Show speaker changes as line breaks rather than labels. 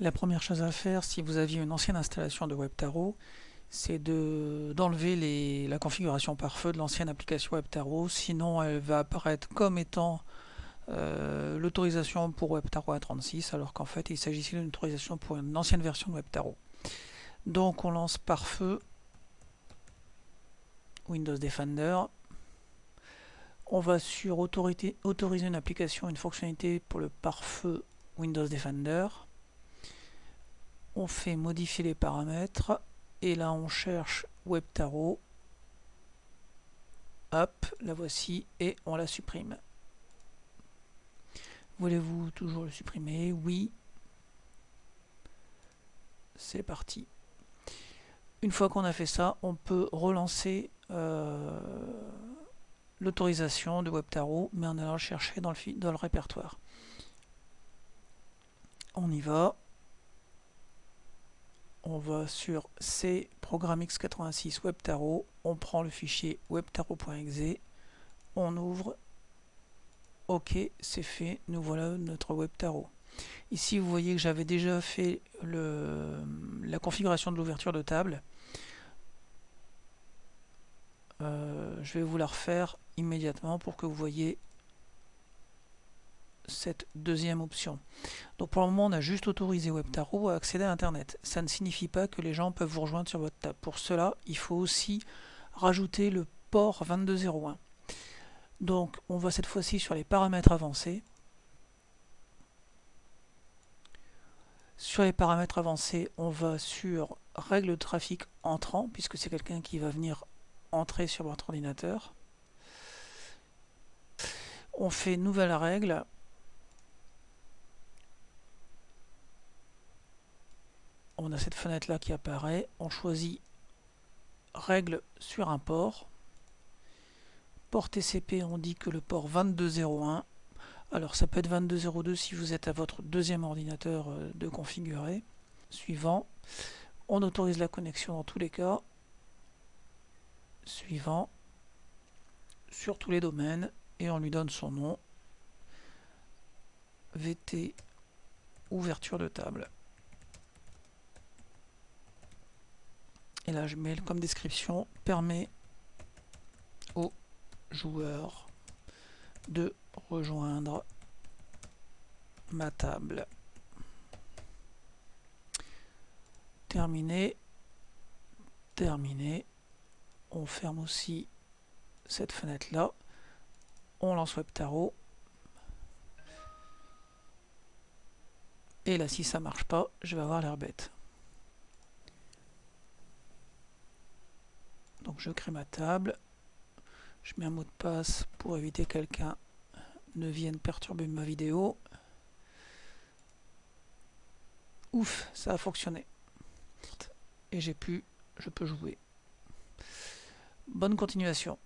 La première chose à faire, si vous aviez une ancienne installation de WebTarot, c'est d'enlever la configuration par feu de l'ancienne application WebTarot, sinon elle va apparaître comme étant euh, l'autorisation pour WebTarot A36, alors qu'en fait il s'agissait d'une autorisation pour une ancienne version de WebTarot. Donc on lance par feu Windows Defender. On va sur autoriser une application, une fonctionnalité pour le pare-feu Windows Defender on fait modifier les paramètres et là on cherche WebTarot. Hop, la voici et on la supprime. Voulez-vous toujours le supprimer? Oui. C'est parti. Une fois qu'on a fait ça on peut relancer euh, l'autorisation de WebTarot mais en allant chercher dans le, dans le répertoire. On y va on va sur C, programme x86 WebTarot, on prend le fichier webtarot.exe, on ouvre, ok, c'est fait, nous voilà notre WebTarot. Ici, vous voyez que j'avais déjà fait la configuration de l'ouverture de table. Euh, je vais vous la refaire immédiatement pour que vous voyez cette deuxième option. Donc pour le moment, on a juste autorisé WebTarot à accéder à Internet. Ça ne signifie pas que les gens peuvent vous rejoindre sur votre table. Pour cela, il faut aussi rajouter le port 2201. Donc on va cette fois-ci sur les paramètres avancés. Sur les paramètres avancés, on va sur règles de trafic entrant, puisque c'est quelqu'un qui va venir entrer sur votre ordinateur. On fait nouvelle règle, on a cette fenêtre là qui apparaît, on choisit règle sur un port, port TCP on dit que le port 2201, alors ça peut être 2202 si vous êtes à votre deuxième ordinateur euh, de configurer, suivant, on autorise la connexion dans tous les cas, suivant, sur tous les domaines, et on lui donne son nom, VT ouverture de table. Et là, je mets comme description permet aux joueurs de rejoindre ma table. Terminé. Terminé. On ferme aussi cette fenêtre là. On lance WebTarot. Et là, si ça marche pas, je vais avoir l'air bête. Je crée ma table, je mets un mot de passe pour éviter que quelqu'un ne vienne perturber ma vidéo. Ouf, ça a fonctionné. Et j'ai pu, je peux jouer. Bonne continuation.